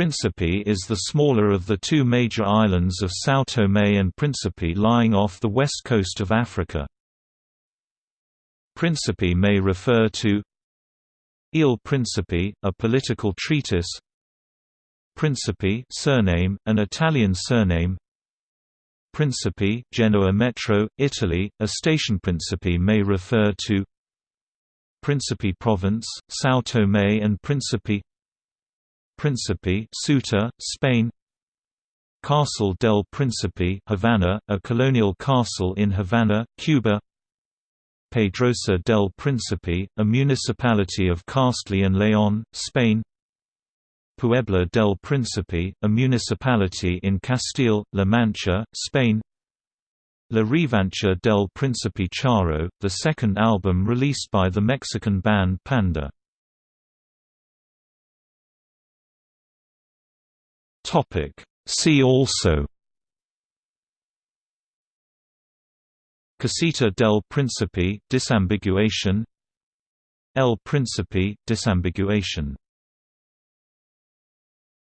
Principe is the smaller of the two major islands of São Tomé and Príncipe lying off the west coast of Africa. Principe may refer to Il Principe, a political treatise. Principe surname, an Italian surname. Principe Genoa Metro, Italy, a station Principe may refer to. Principe Province, São Tomé and Principe Principe Ceuta, Spain. Castle del Príncipe Havana, a colonial castle in Havana, Cuba. Pedrosa del Príncipe, a municipality of Castile and León, Spain. Puebla del Príncipe, a municipality in Castile-La Mancha, Spain. La Revancha del Príncipe Charro, the second album released by the Mexican band Panda Topic. See also Casita del Príncipe disambiguation El Príncipe disambiguation